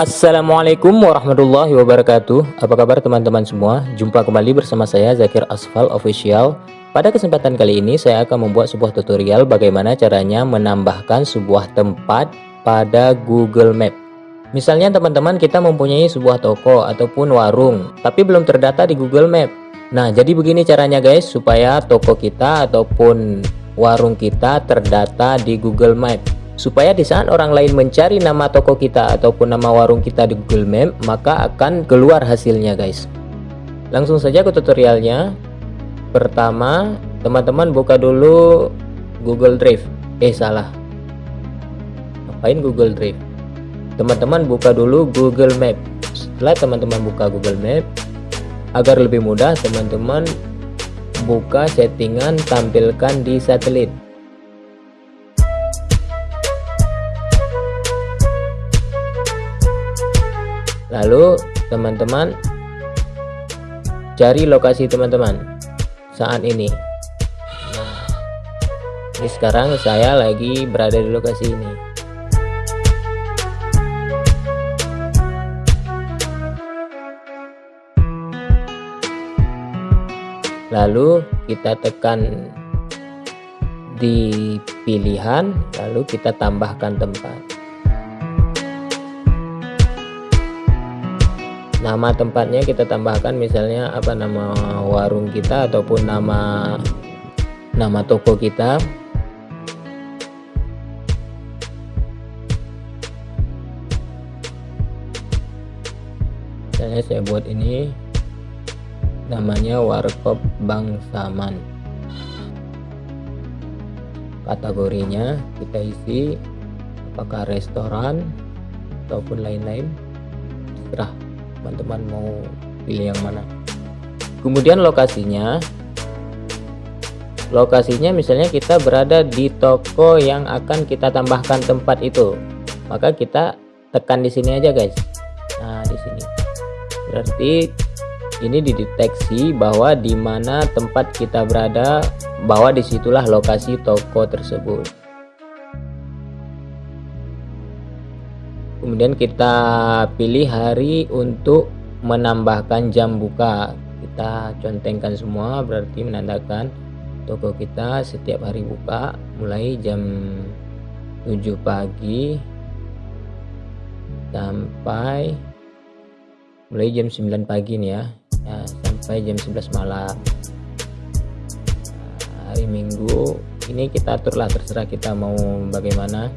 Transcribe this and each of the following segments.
Assalamualaikum warahmatullahi wabarakatuh. Apa kabar teman-teman semua? Jumpa kembali bersama saya Zakir Asfal Official. Pada kesempatan kali ini saya akan membuat sebuah tutorial Bagaimana caranya menambahkan sebuah tempat pada Google Map. Misalnya teman-teman kita mempunyai sebuah toko ataupun warung Tapi belum terdata di Google Map. Nah jadi begini caranya guys Supaya toko kita ataupun warung kita terdata di Google Map supaya di saat orang lain mencari nama toko kita ataupun nama warung kita di Google Map maka akan keluar hasilnya guys. Langsung saja ke tutorialnya. Pertama teman-teman buka dulu Google Drive. Eh salah. Ngapain Google Drive? Teman-teman buka dulu Google Map. Setelah teman-teman buka Google Map agar lebih mudah teman-teman buka settingan tampilkan di satelit lalu teman-teman cari lokasi teman-teman saat ini. Nah, ini sekarang saya lagi berada di lokasi ini. Lalu kita tekan di pilihan lalu kita tambahkan tempat nama tempatnya kita tambahkan misalnya apa nama warung kita ataupun nama nama toko kita. Misalnya saya buat ini namanya warkop Bangsaman kategorinya kita isi apakah restoran ataupun lain-lain serah teman-teman mau pilih yang mana. Kemudian lokasinya. Lokasinya misalnya kita berada di toko yang akan kita tambahkan tempat itu. Maka kita tekan di sini aja guys. Nah di sini. Berarti ini dideteksi bahwa di mana tempat kita berada bahwa di situlah lokasi toko tersebut kemudian kita pilih hari untuk menambahkan jam buka. Kita contengkan semua berarti menandakan toko kita setiap hari buka mulai jam 7 pagi sampai mulai jam 9 pagi nih ya, ya sampai jam 11 malam. Hari minggu ini kita aturlah terserah kita mau bagaimana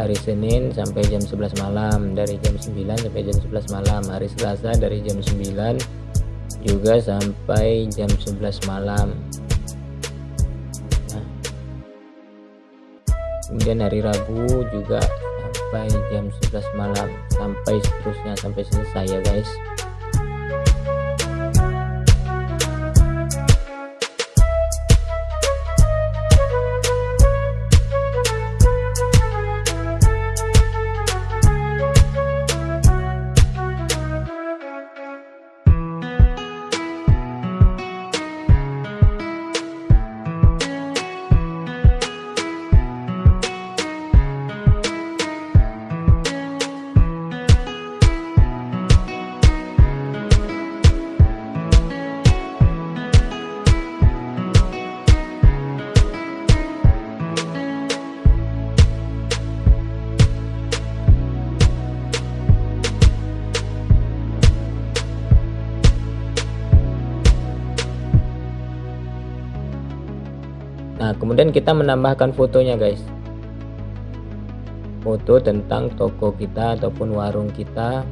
hari Senin sampai jam 11 malam dari jam 9 sampai jam 11 malam. Hari Selasa dari jam 9 juga sampai jam 11 malam. Nah. kemudian hari Rabu juga sampai jam 11 malam sampai seterusnya sampai selesai ya guys Nah kemudian kita menambahkan fotonya guys. Foto tentang toko kita ataupun warung kita.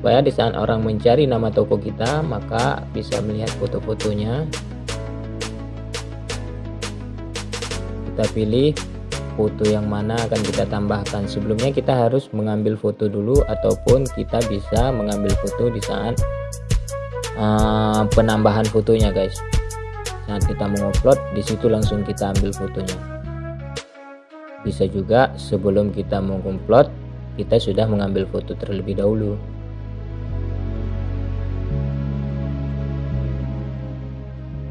Supaya di saat orang mencari nama toko kita maka bisa melihat foto-fotonya. Kita pilih foto yang mana akan kita tambahkan. Sebelumnya kita harus mengambil foto dulu ataupun kita bisa mengambil foto di saat uh, penambahan fotonya guys saat kita mengupload di situ langsung kita ambil fotonya. Bisa juga sebelum kita mengupload kita sudah mengambil foto terlebih dahulu.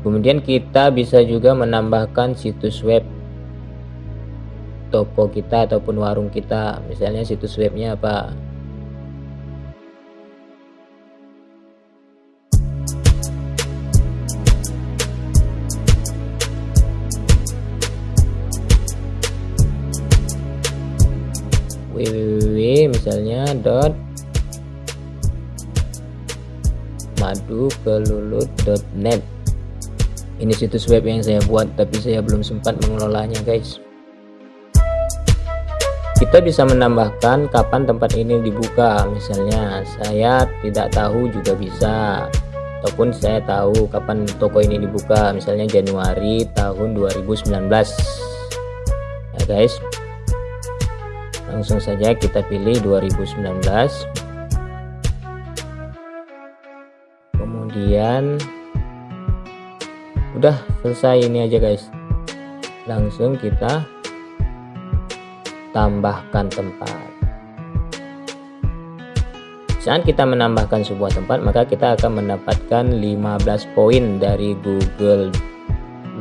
Kemudian kita bisa juga menambahkan situs web toko kita ataupun warung kita. Misalnya situs webnya apa www misalnya dot madukelulut.net ini situs web yang saya buat tapi saya belum sempat mengelolanya guys. Kita bisa menambahkan kapan tempat ini dibuka. Misalnya saya tidak tahu juga bisa. Ataupun saya tahu kapan toko ini dibuka. Misalnya Januari tahun 2019 ya guys langsung saja kita pilih 2019 kemudian udah selesai ini aja guys. Langsung kita tambahkan tempat. Saat kita menambahkan sebuah tempat maka kita akan mendapatkan 15 poin dari Google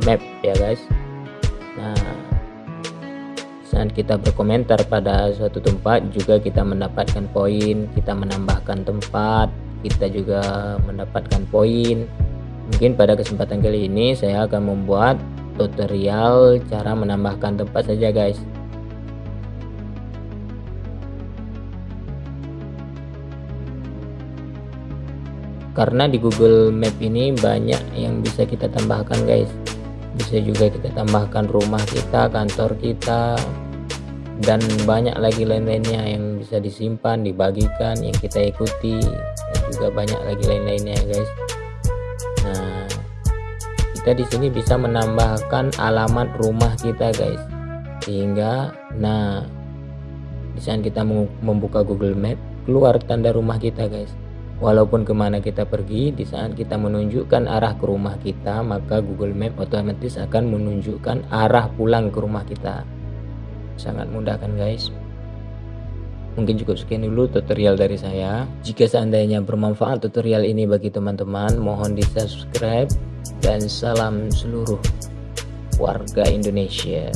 Map ya guys saat kita berkomentar pada suatu tempat juga kita mendapatkan poin kita menambahkan tempat kita juga mendapatkan poin Mungkin pada kesempatan kali ini saya akan membuat tutorial cara menambahkan tempat saja guys. Karena di Google Map ini banyak yang bisa kita tambahkan guys. Bisa juga kita tambahkan rumah kita, kantor kita, dan banyak lagi lain-lainnya yang bisa disimpan, dibagikan, yang kita ikuti, dan juga banyak lagi lain-lainnya guys. Nah kita di sini bisa menambahkan alamat rumah kita guys. Sehingga nah di saat kita membuka Google Map keluar tanda rumah kita guys walaupun ke mana kita pergi di saat kita menunjukkan arah ke rumah kita maka Google Map otomatis akan menunjukkan arah pulang ke rumah kita sangat mudah kan guys Mungkin cukup sekian dulu tutorial dari saya. Jika seandainya bermanfaat tutorial ini bagi teman-teman, mohon di subscribe dan salam seluruh warga Indonesia.